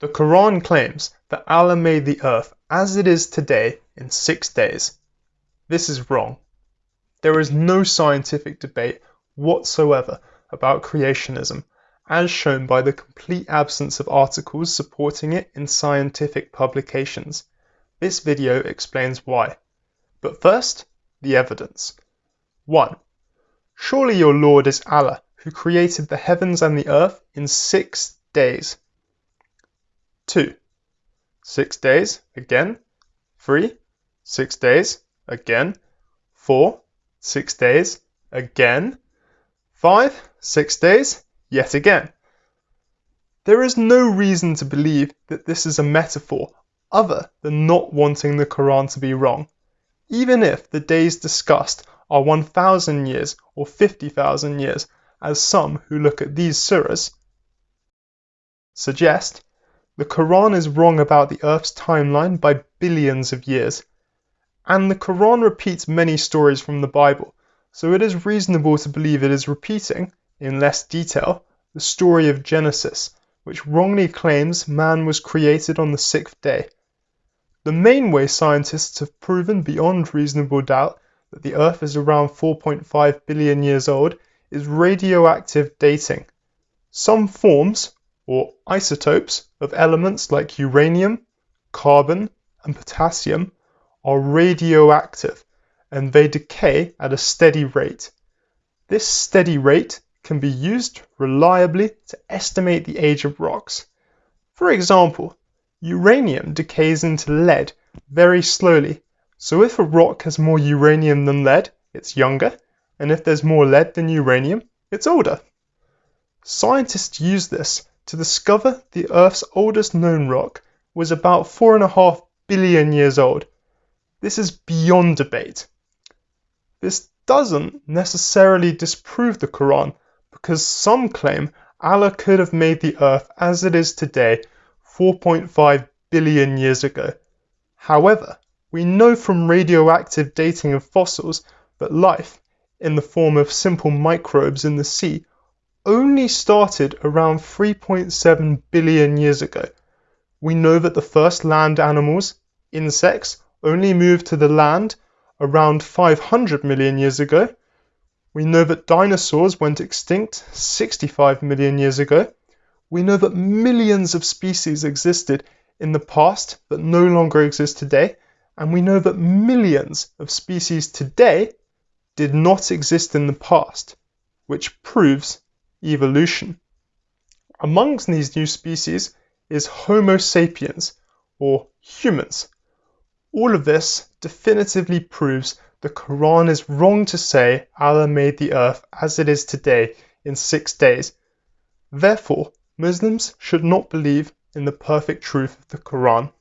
The Quran claims that Allah made the earth as it is today in six days. This is wrong. There is no scientific debate whatsoever about creationism, as shown by the complete absence of articles supporting it in scientific publications. This video explains why. But first, the evidence. 1. Surely your Lord is Allah, who created the heavens and the earth in six days. 2. Six days, again. 3. Six days, again. 4. Six days, again. 5. Six days, yet again. There is no reason to believe that this is a metaphor other than not wanting the Quran to be wrong, even if the days discussed are 1,000 years or 50,000 years, as some who look at these surahs suggest, the Quran is wrong about the Earth's timeline by billions of years. And the Quran repeats many stories from the Bible, so it is reasonable to believe it is repeating, in less detail, the story of Genesis, which wrongly claims man was created on the sixth day. The main way scientists have proven beyond reasonable doubt that the Earth is around 4.5 billion years old is radioactive dating. Some forms, or isotopes, of elements like uranium, carbon, and potassium are radioactive and they decay at a steady rate. This steady rate can be used reliably to estimate the age of rocks. For example, uranium decays into lead very slowly so if a rock has more uranium than lead, it's younger, and if there's more lead than uranium, it's older. Scientists use this to discover the Earth's oldest known rock was about 4.5 billion years old. This is beyond debate. This doesn't necessarily disprove the Quran because some claim Allah could have made the Earth as it is today 4.5 billion years ago. However, we know from radioactive dating of fossils that life, in the form of simple microbes in the sea, only started around 3.7 billion years ago. We know that the first land animals, insects, only moved to the land around 500 million years ago. We know that dinosaurs went extinct 65 million years ago. We know that millions of species existed in the past that no longer exist today and we know that millions of species today did not exist in the past, which proves evolution. Amongst these new species is Homo sapiens, or humans. All of this definitively proves the Quran is wrong to say Allah made the earth as it is today in six days. Therefore, Muslims should not believe in the perfect truth of the Quran.